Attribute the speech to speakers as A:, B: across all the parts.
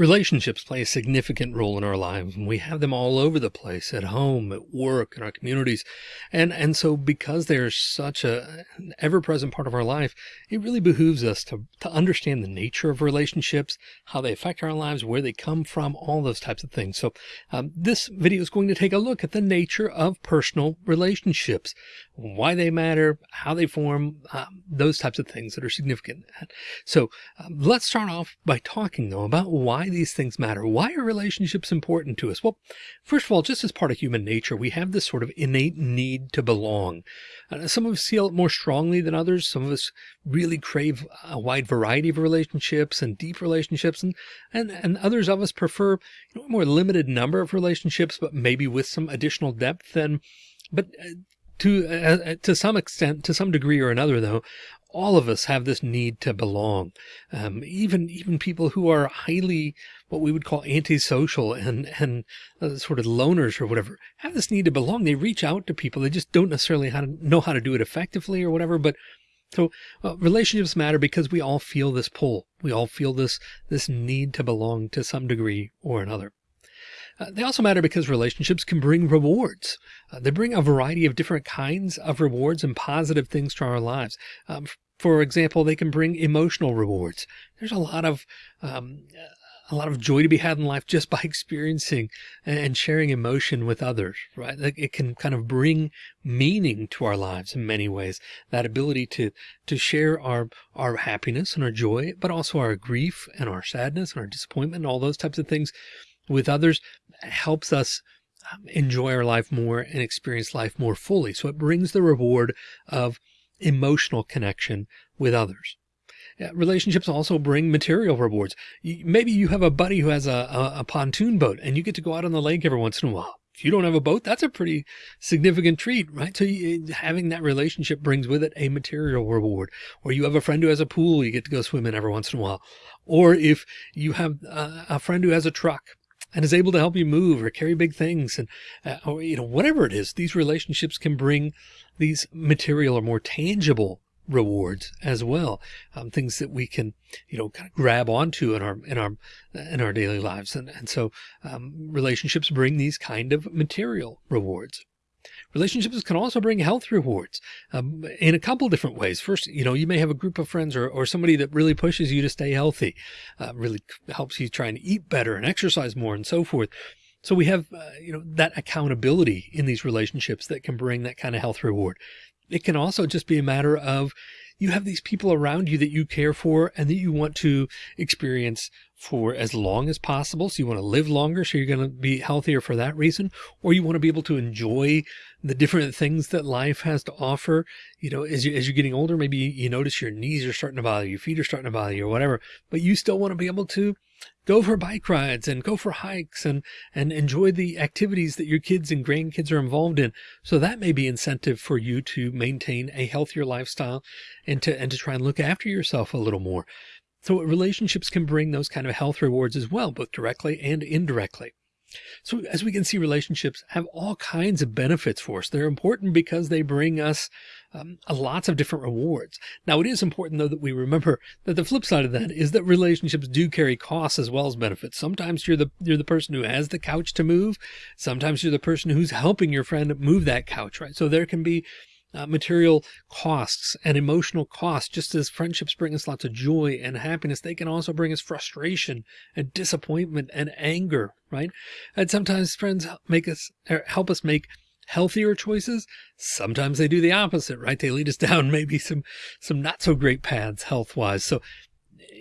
A: Relationships play a significant role in our lives and we have them all over the place at home, at work, in our communities. And, and so because they're such a an ever present part of our life, it really behooves us to, to understand the nature of relationships, how they affect our lives, where they come from, all those types of things. So um, this video is going to take a look at the nature of personal relationships, why they matter, how they form, um, those types of things that are significant. So um, let's start off by talking though about why these things matter. Why are relationships important to us? Well, first of all, just as part of human nature, we have this sort of innate need to belong. Uh, some of us feel it more strongly than others. Some of us really crave a wide variety of relationships and deep relationships. And, and, and others of us prefer you know, a more limited number of relationships, but maybe with some additional depth. And, but uh, to, uh, uh, to some extent, to some degree or another, though, all of us have this need to belong. Um, even, even people who are highly, what we would call antisocial and, and uh, sort of loners or whatever have this need to belong. They reach out to people. They just don't necessarily how to know how to do it effectively or whatever, but so uh, relationships matter because we all feel this pull. We all feel this, this need to belong to some degree or another. Uh, they also matter because relationships can bring rewards. Uh, they bring a variety of different kinds of rewards and positive things to our lives. Um, for example, they can bring emotional rewards. There's a lot of, um, a lot of joy to be had in life just by experiencing and sharing emotion with others, right? It can kind of bring meaning to our lives in many ways. That ability to, to share our, our happiness and our joy, but also our grief and our sadness and our disappointment and all those types of things with others helps us um, enjoy our life more and experience life more fully. So it brings the reward of emotional connection with others. Relationships also bring material rewards. Maybe you have a buddy who has a, a, a pontoon boat and you get to go out on the lake every once in a while. If you don't have a boat, that's a pretty significant treat, right? So you, having that relationship brings with it a material reward. Or you have a friend who has a pool, you get to go swim in every once in a while. Or if you have a, a friend who has a truck and is able to help you move or carry big things and, uh, or, you know, whatever it is, these relationships can bring these material or more tangible rewards as well. Um, things that we can, you know, kind of grab onto in our, in our, in our daily lives. And, and so, um, relationships bring these kind of material rewards. Relationships can also bring health rewards um, in a couple different ways. First, you know, you may have a group of friends or, or somebody that really pushes you to stay healthy, uh, really helps you try and eat better and exercise more and so forth. So we have, uh, you know, that accountability in these relationships that can bring that kind of health reward. It can also just be a matter of you have these people around you that you care for and that you want to experience for as long as possible. So you want to live longer. So you're going to be healthier for that reason, or you want to be able to enjoy the different things that life has to offer. You know, as you, as you're getting older, maybe you notice your knees are starting to bother you, your feet are starting to bother you or whatever, but you still want to be able to go for bike rides and go for hikes and, and enjoy the activities that your kids and grandkids are involved in. So that may be incentive for you to maintain a healthier lifestyle and to, and to try and look after yourself a little more. So relationships can bring those kind of health rewards as well, both directly and indirectly. So as we can see, relationships have all kinds of benefits for us. They're important because they bring us um, lots of different rewards. Now, it is important, though, that we remember that the flip side of that is that relationships do carry costs as well as benefits. Sometimes you're the you're the person who has the couch to move. Sometimes you're the person who's helping your friend move that couch, right? So there can be uh, material costs and emotional costs. Just as friendships bring us lots of joy and happiness, they can also bring us frustration and disappointment and anger, right? And sometimes friends make us help us make healthier choices. Sometimes they do the opposite, right? They lead us down maybe some, some not so great paths health wise. So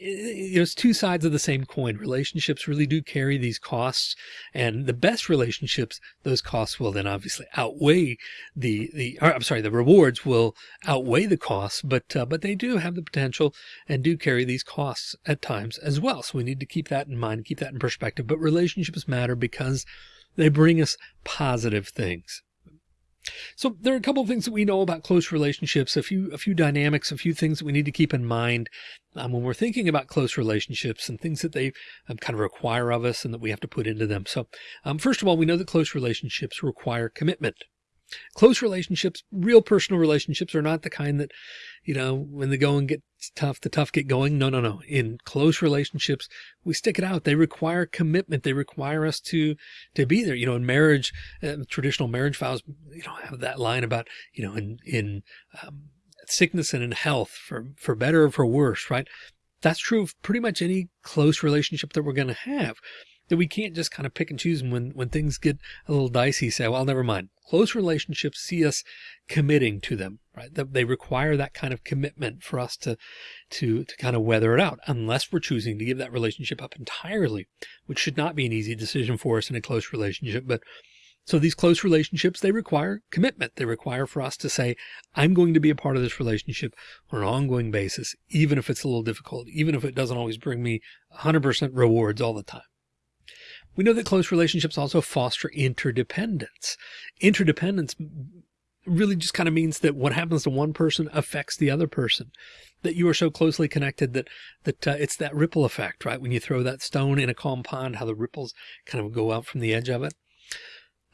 A: it's two sides of the same coin. Relationships really do carry these costs and the best relationships, those costs will then obviously outweigh the, the, or, I'm sorry, the rewards will outweigh the costs, but, uh, but they do have the potential and do carry these costs at times as well. So we need to keep that in mind, keep that in perspective, but relationships matter because they bring us positive things. So there are a couple of things that we know about close relationships, a few, a few dynamics, a few things that we need to keep in mind um, when we're thinking about close relationships and things that they um, kind of require of us and that we have to put into them. So um, first of all, we know that close relationships require commitment. Close relationships, real personal relationships are not the kind that, you know, when the going gets tough, the tough get going. No, no, no. In close relationships, we stick it out. They require commitment. They require us to, to be there. You know, in marriage, uh, traditional marriage vows, you know, have that line about, you know, in, in, um, sickness and in health for, for better or for worse, right? That's true of pretty much any close relationship that we're going to have that we can't just kind of pick and choose. When, when things get a little dicey, say, well, never mind. Close relationships see us committing to them, right? They require that kind of commitment for us to, to, to kind of weather it out, unless we're choosing to give that relationship up entirely, which should not be an easy decision for us in a close relationship. But so these close relationships, they require commitment. They require for us to say, I'm going to be a part of this relationship on an ongoing basis, even if it's a little difficult, even if it doesn't always bring me 100% rewards all the time. We know that close relationships also foster interdependence. Interdependence really just kind of means that what happens to one person affects the other person. That you are so closely connected that that uh, it's that ripple effect right? When you throw that stone in a calm pond how the ripples kind of go out from the edge of it.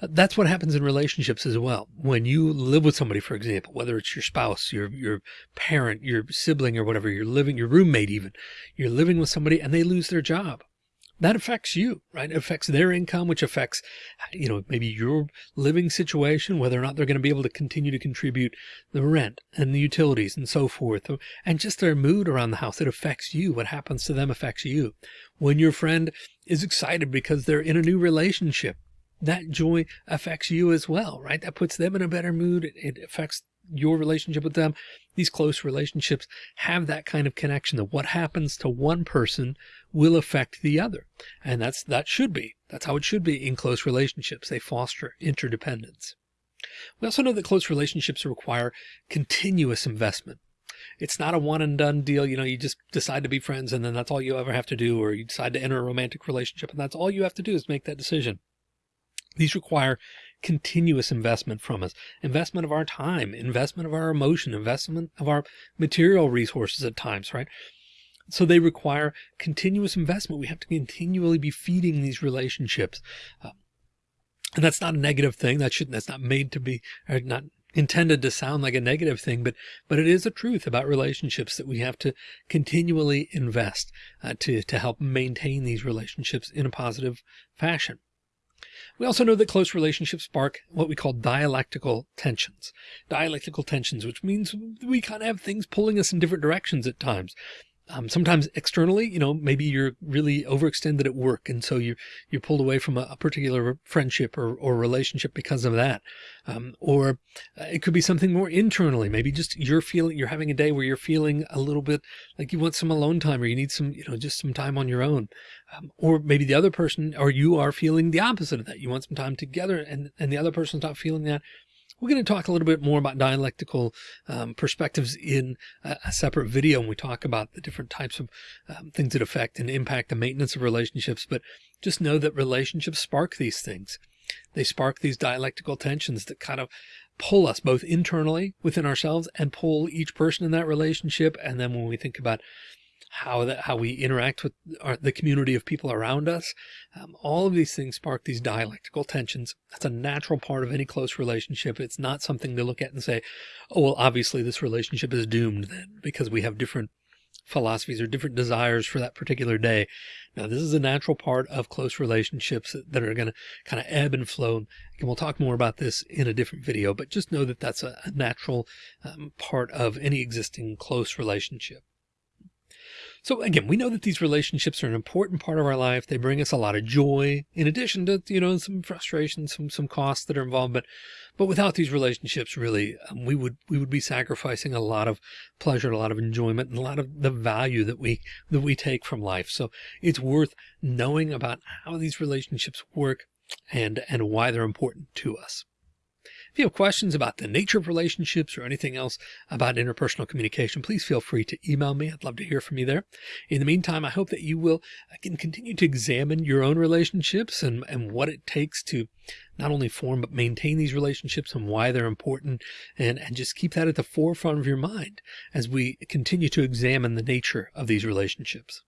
A: That's what happens in relationships as well. When you live with somebody for example whether it's your spouse your your parent your sibling or whatever you're living your roommate even you're living with somebody and they lose their job that affects you, right? It affects their income, which affects, you know, maybe your living situation, whether or not they're going to be able to continue to contribute the rent and the utilities and so forth, and just their mood around the house. It affects you. What happens to them affects you. When your friend is excited because they're in a new relationship, that joy affects you as well, right? That puts them in a better mood. It affects your relationship with them. These close relationships have that kind of connection that what happens to one person will affect the other. And that's, that should be, that's how it should be in close relationships. They foster interdependence. We also know that close relationships require continuous investment. It's not a one and done deal. You know, you just decide to be friends and then that's all you ever have to do, or you decide to enter a romantic relationship and that's all you have to do is make that decision. These require continuous investment from us, investment of our time, investment of our emotion, investment of our material resources at times, right? So they require continuous investment. We have to continually be feeding these relationships. Uh, and that's not a negative thing. That shouldn't, that's not made to be, or not intended to sound like a negative thing, but, but it is a truth about relationships that we have to continually invest uh, to, to help maintain these relationships in a positive fashion. We also know that close relationships spark what we call dialectical tensions. Dialectical tensions, which means we kind of have things pulling us in different directions at times um, sometimes externally, you know, maybe you're really overextended at work. And so you're, you're pulled away from a, a particular friendship or, or relationship because of that. Um, or uh, it could be something more internally. Maybe just you're feeling, you're having a day where you're feeling a little bit like you want some alone time or you need some, you know, just some time on your own. Um, or maybe the other person or you are feeling the opposite of that. You want some time together and, and the other person's not feeling that. We're going to talk a little bit more about dialectical um, perspectives in a, a, separate video when we talk about the different types of um, things that affect and impact the maintenance of relationships. But just know that relationships spark these things. They spark these dialectical tensions that kind of pull us both internally within ourselves and pull each person in that relationship. And then when we think about how that how we interact with our, the community of people around us. Um, all of these things spark these dialectical tensions. That's a natural part of any close relationship. It's not something to look at and say, oh, well, obviously this relationship is doomed then because we have different philosophies or different desires for that particular day. Now, this is a natural part of close relationships that are going to kind of ebb and flow. And we'll talk more about this in a different video, but just know that that's a, natural um, part of any existing close relationship. So again, we know that these relationships are an important part of our life. They bring us a lot of joy in addition to, you know, some frustration, some, some costs that are involved. But, but without these relationships, really, um, we would, we would be sacrificing a lot of pleasure, a lot of enjoyment and a lot of the value that we, that we take from life. So it's worth knowing about how these relationships work and, and why they're important to us. If you have questions about the nature of relationships or anything else about interpersonal communication, please feel free to email me. I'd love to hear from you there. In the meantime, I hope that you will uh, can continue to examine your own relationships and, and what it takes to not only form, but maintain these relationships and why they're important and, and just keep that at the forefront of your mind as we continue to examine the nature of these relationships.